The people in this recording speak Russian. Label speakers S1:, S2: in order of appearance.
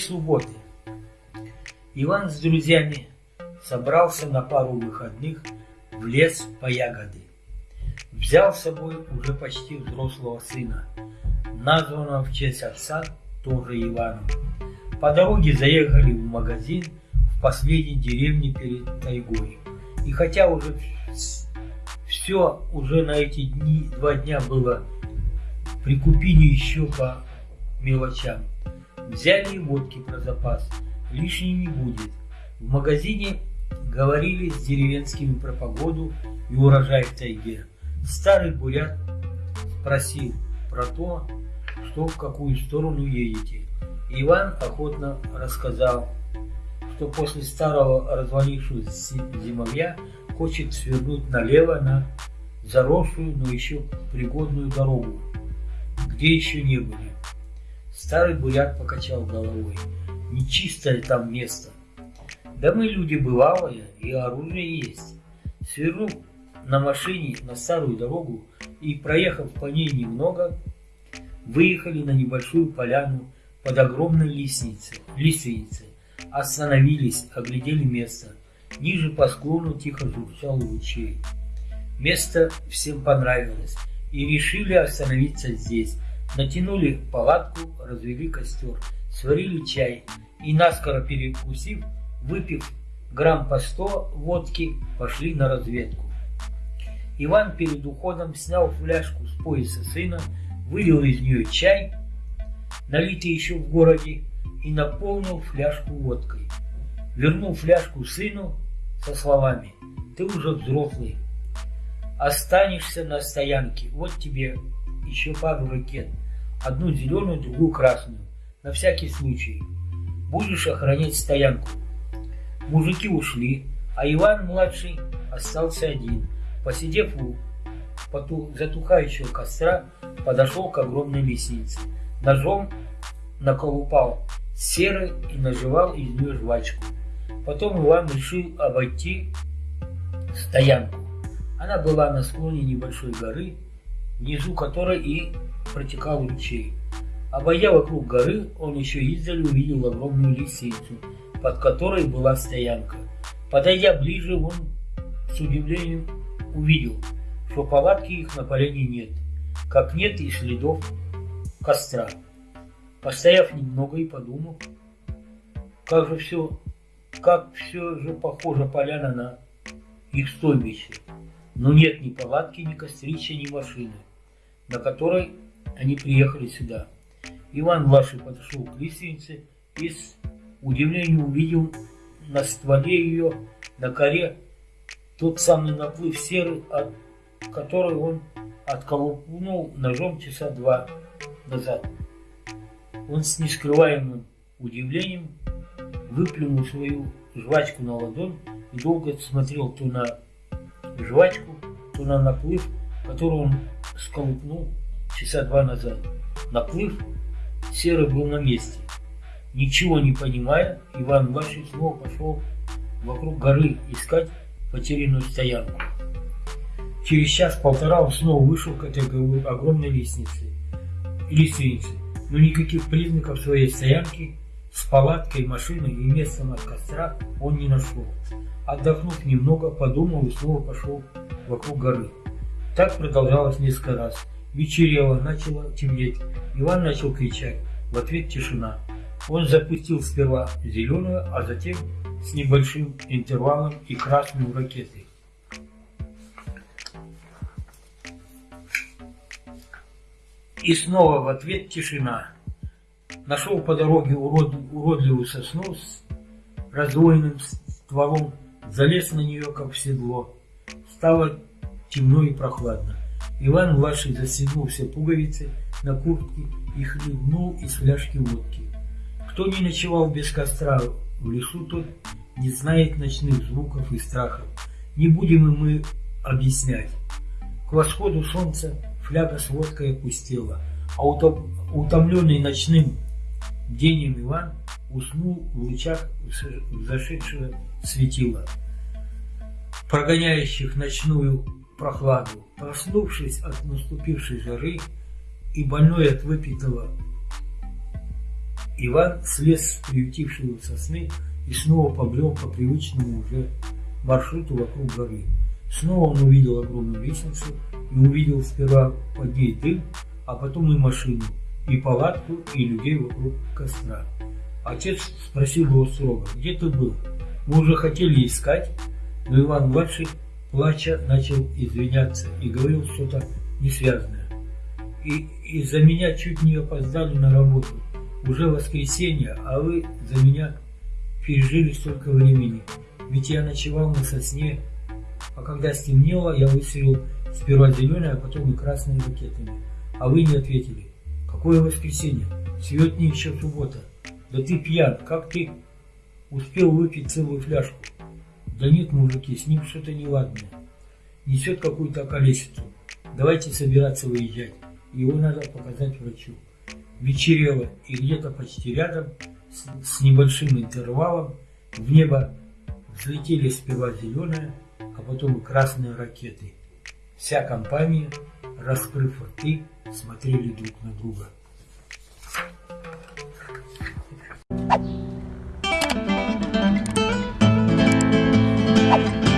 S1: субботы. Иван с друзьями собрался на пару выходных в лес по ягоды. Взял с собой уже почти взрослого сына, названного в честь отца тоже Иваном. По дороге заехали в магазин в последней деревне перед тайгой. И хотя уже все уже на эти дни, два дня было, прикупили еще по мелочам. Взяли водки про запас, лишней не будет. В магазине говорили с деревенскими про погоду и урожай в тайге. Старый бурят спросил про то, что в какую сторону едете. Иван охотно рассказал, что после старого развалившегося зимовья хочет свернуть налево на заросшую, но еще пригодную дорогу, где еще не были. Старый буряк покачал головой. Нечистое там место. Да мы люди бывалые, и оружие есть. Свернув на машине на старую дорогу и проехав по ней немного, выехали на небольшую поляну под огромной лестницей. лиственницей. Остановились, оглядели место. Ниже по склону тихо журчал ручей. Место всем понравилось, и решили остановиться здесь. Натянули палатку, развели костер, сварили чай и, наскоро перекусив, выпив грамм по сто водки, пошли на разведку. Иван перед уходом снял фляжку с пояса сына, вылил из нее чай, налитый еще в городе, и наполнил фляжку водкой. Вернул фляжку сыну со словами «Ты уже взрослый, останешься на стоянке, вот тебе еще пару ракет, одну зеленую, другую красную, на всякий случай. Будешь охранять стоянку». Мужики ушли, а Иван-младший остался один. Посидев у затухающего костра, подошел к огромной лисице. Ножом наколупал серы и наживал из нее жвачку. Потом Иван решил обойти стоянку. Она была на склоне небольшой горы, внизу которой и протекал ручей. Обойдя вокруг горы, он еще издали увидел огромную лисицу, под которой была стоянка. Подойдя ближе, он с удивлением увидел, что палатки их на поляне нет, как нет и следов костра. Постояв немного и подумав, как же все, как все же похоже поляна на их стойбище. Но нет ни палатки, ни кострища, ни машины, на которой они приехали сюда. Иван младший подошел к лиственнице и с удивлением увидел на стволе ее, на коре, тот самый наплыв серы, от который он отколупнул ножом часа два назад. Он с нескрываемым удивлением выплюнул свою жвачку на ладонь и долго смотрел то на жвачку, то на наплыв, который он сколупнул часа два назад. Наплыв серый был на месте. Ничего не понимая, Иван Ваши снова пошел вокруг горы искать потерянную стоянку. Через час-полтора он снова вышел к этой огромной лестнице. лестнице, но никаких признаков своей стоянки с палаткой, машиной и местом от костра он не нашел. Отдохнув немного, подумал и снова пошел вокруг горы. Так продолжалось несколько раз. Вечерело, начало темнеть. Иван начал кричать. В ответ тишина. Он запустил сперва зеленую, а затем с небольшим интервалом и красную ракеты. И снова в ответ тишина. Нашел по дороге урод, уродливую сосну с раздвоенным стволом, залез на нее, как в седло. Стало темно и прохладно. Иван-младший застегнул все пуговицы на куртке и хлебнул из фляжки водки. Кто не ночевал без костра в лесу, тот не знает ночных звуков и страхов. Не будем и мы объяснять. К восходу солнца фляга с водкой опустела, а утомленный ночным денем Иван уснул в лучах зашедшего светила, прогоняющих ночную прохладу. Проснувшись от наступившей жары и больной от выпитого Иван слез с приютившей его сосны и снова побрел по привычному уже маршруту вокруг горы. Снова он увидел огромную лестницу и увидел сперва под ней дым, а потом и машину, и палатку, и людей вокруг костра. Отец спросил его строго, где ты был? Мы уже хотели искать, но Иван-младший, плача, начал извиняться и говорил что-то несвязанное. И из-за меня чуть не опоздали на работу. Уже воскресенье, а вы за меня пережили столько времени. Ведь я ночевал на сосне, а когда стемнело, я выстрелил сперва зеленые, а потом и красные ракетами. А вы не ответили. Какое воскресенье? Сегодня еще суббота. Да ты пьян, как ты успел выпить целую фляжку? Да нет, мужики, с ним что-то неладное. Несет какую-то околесицу. Давайте собираться выезжать. Его надо показать врачу. Вечерело, и где-то почти рядом, с, с небольшим интервалом, в небо взлетели сперва зеленые, а потом красные ракеты. Вся компания, раскрыв рты, смотрели друг на друга.
S2: Thank you. Bye.